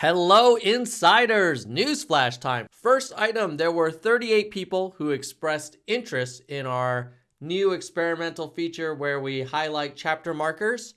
Hello, insiders! Newsflash time. First item there were 38 people who expressed interest in our new experimental feature where we highlight chapter markers.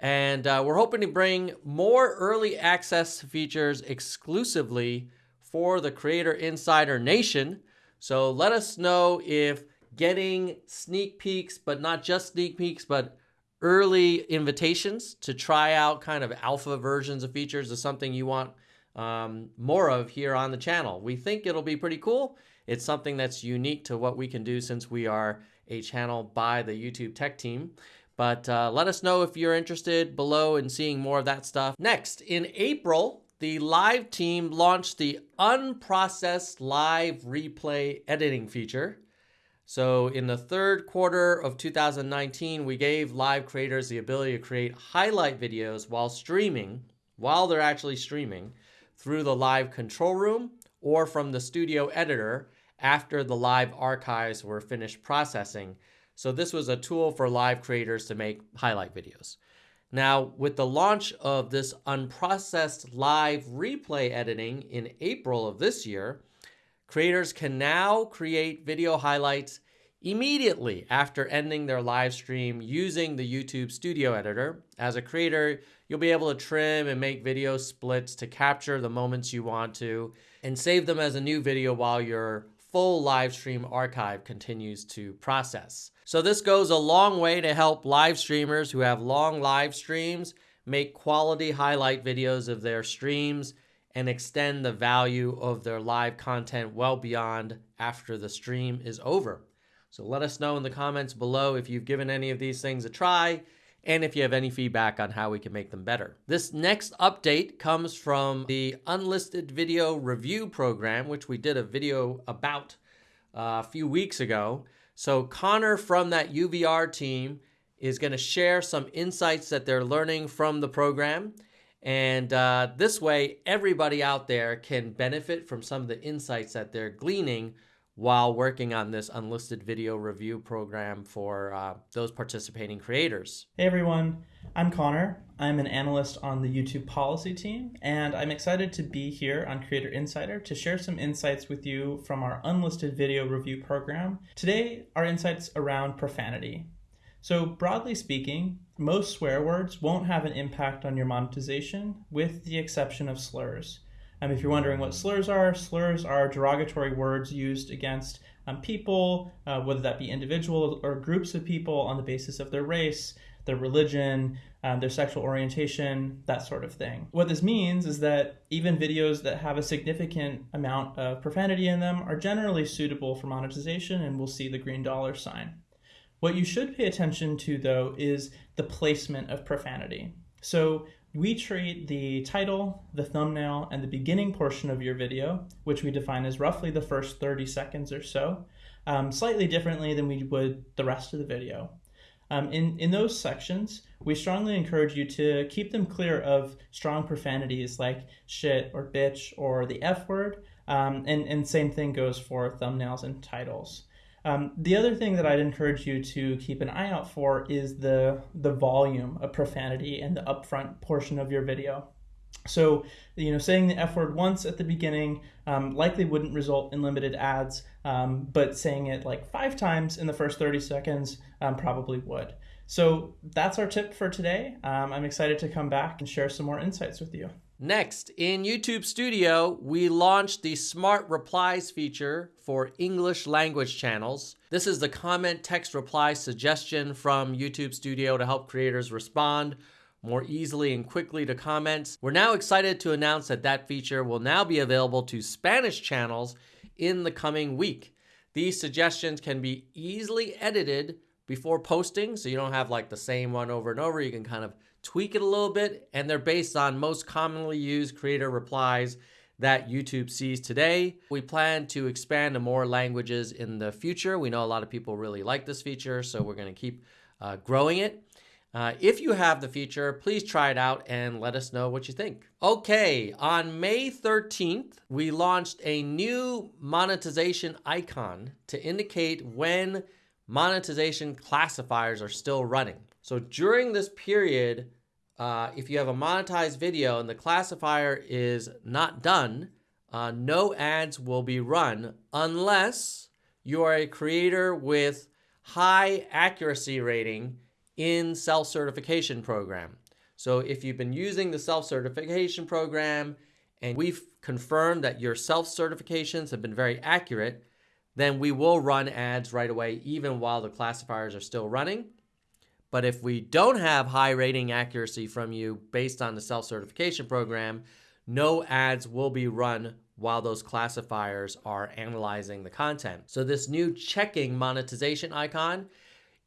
And uh, we're hoping to bring more early access features exclusively for the Creator Insider Nation. So let us know if getting sneak peeks, but not just sneak peeks, but early invitations to try out kind of alpha versions of features is something you want um, more of here on the channel. We think it'll be pretty cool. It's something that's unique to what we can do since we are a channel by the YouTube tech team. But uh, let us know if you're interested below in seeing more of that stuff. Next, in April, the live team launched the unprocessed live replay editing feature. So in the third quarter of 2019, we gave live creators the ability to create highlight videos while streaming, while they're actually streaming, through the live control room or from the studio editor after the live archives were finished processing. So this was a tool for live creators to make highlight videos. Now, with the launch of this unprocessed live replay editing in April of this year, Creators can now create video highlights immediately after ending their live stream using the YouTube Studio Editor. As a creator, you'll be able to trim and make video splits to capture the moments you want to and save them as a new video while your full live stream archive continues to process. So this goes a long way to help live streamers who have long live streams make quality highlight videos of their streams and extend the value of their live content well beyond after the stream is over. So let us know in the comments below if you've given any of these things a try and if you have any feedback on how we can make them better. This next update comes from the Unlisted Video Review Program, which we did a video about uh, a few weeks ago. So Connor from that UVR team is going to share some insights that they're learning from the program and uh, this way, everybody out there can benefit from some of the insights that they're gleaning while working on this unlisted video review program for uh, those participating creators. Hey everyone, I'm Connor. I'm an analyst on the YouTube policy team, and I'm excited to be here on Creator Insider to share some insights with you from our unlisted video review program. Today, our insights around profanity. So, broadly speaking, most swear words won't have an impact on your monetization, with the exception of slurs. Um, if you're wondering what slurs are, slurs are derogatory words used against um, people, uh, whether that be individuals or groups of people on the basis of their race, their religion, um, their sexual orientation, that sort of thing. What this means is that even videos that have a significant amount of profanity in them are generally suitable for monetization and will see the green dollar sign. What you should pay attention to, though, is the placement of profanity. So we treat the title, the thumbnail, and the beginning portion of your video, which we define as roughly the first 30 seconds or so, um, slightly differently than we would the rest of the video. Um, in, in those sections, we strongly encourage you to keep them clear of strong profanities like shit or bitch or the F word, um, and, and same thing goes for thumbnails and titles. Um, the other thing that I'd encourage you to keep an eye out for is the, the volume of profanity in the upfront portion of your video. So, you know, saying the F word once at the beginning um, likely wouldn't result in limited ads, um, but saying it like five times in the first 30 seconds um, probably would. So that's our tip for today. Um, I'm excited to come back and share some more insights with you. Next, in YouTube Studio, we launched the Smart Replies feature for English language channels. This is the comment text reply suggestion from YouTube Studio to help creators respond more easily and quickly to comments. We're now excited to announce that that feature will now be available to Spanish channels in the coming week. These suggestions can be easily edited before posting, so you don't have like the same one over and over. You can kind of tweak it a little bit, and they're based on most commonly used creator replies that YouTube sees today. We plan to expand to more languages in the future. We know a lot of people really like this feature, so we're going to keep uh, growing it. Uh, if you have the feature, please try it out and let us know what you think. Okay, on May 13th, we launched a new monetization icon to indicate when monetization classifiers are still running. So during this period uh, if you have a monetized video and the classifier is not done, uh, no ads will be run unless you are a creator with high accuracy rating in self-certification program. So if you've been using the self-certification program and we've confirmed that your self-certifications have been very accurate, then we will run ads right away even while the classifiers are still running. But if we don't have high rating accuracy from you based on the self-certification program, no ads will be run while those classifiers are analyzing the content. So this new checking monetization icon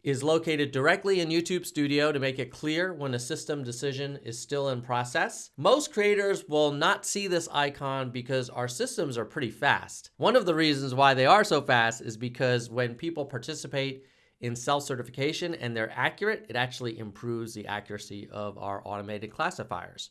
is located directly in YouTube Studio to make it clear when a system decision is still in process. Most creators will not see this icon because our systems are pretty fast. One of the reasons why they are so fast is because when people participate in self-certification and they're accurate, it actually improves the accuracy of our automated classifiers.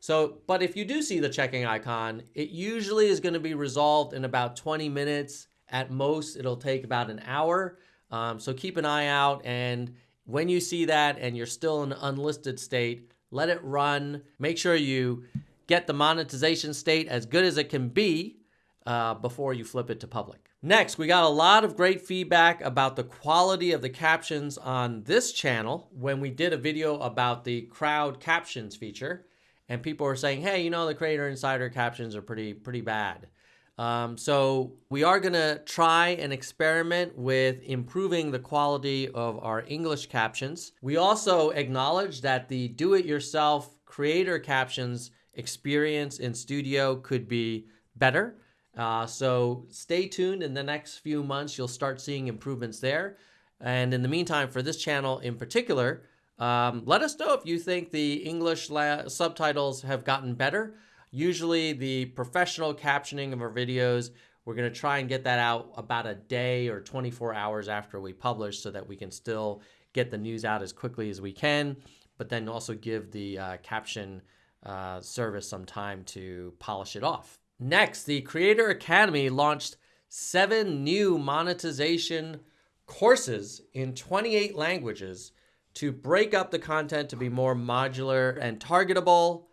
So, but if you do see the checking icon, it usually is going to be resolved in about 20 minutes. At most, it'll take about an hour. Um, so keep an eye out. And when you see that and you're still in an unlisted state, let it run. Make sure you get the monetization state as good as it can be uh, before you flip it to public. Next, we got a lot of great feedback about the quality of the captions on this channel when we did a video about the crowd captions feature and people were saying, hey, you know, the Creator Insider captions are pretty, pretty bad. Um, so we are going to try and experiment with improving the quality of our English captions. We also acknowledge that the do-it-yourself creator captions experience in Studio could be better. Uh, so stay tuned in the next few months. You'll start seeing improvements there. And in the meantime, for this channel in particular, um, let us know if you think the English subtitles have gotten better. Usually the professional captioning of our videos, we're going to try and get that out about a day or 24 hours after we publish so that we can still get the news out as quickly as we can, but then also give the uh, caption uh, service some time to polish it off. Next, the Creator Academy launched seven new monetization courses in 28 languages to break up the content to be more modular and targetable.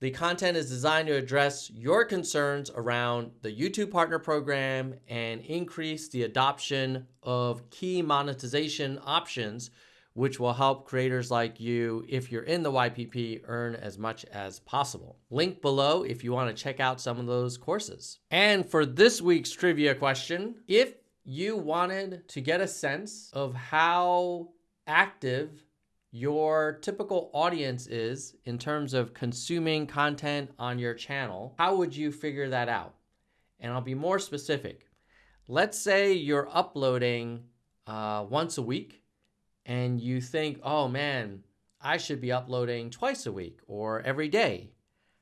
The content is designed to address your concerns around the YouTube Partner Program and increase the adoption of key monetization options, which will help creators like you, if you're in the YPP, earn as much as possible. Link below if you want to check out some of those courses. And for this week's trivia question, if you wanted to get a sense of how active your typical audience is in terms of consuming content on your channel, how would you figure that out? And I'll be more specific. Let's say you're uploading uh, once a week and you think, oh man, I should be uploading twice a week or every day.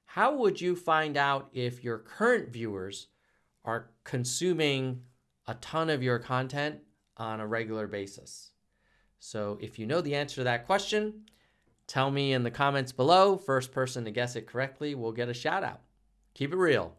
How would you find out if your current viewers are consuming a ton of your content on a regular basis? So if you know the answer to that question, tell me in the comments below. First person to guess it correctly will get a shout out. Keep it real.